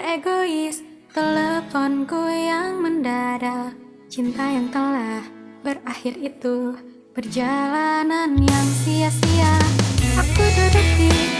egois Teleponku yang mendadak. Cinta yang telah berakhir itu Perjalanan yang sia-sia. Aku duduk di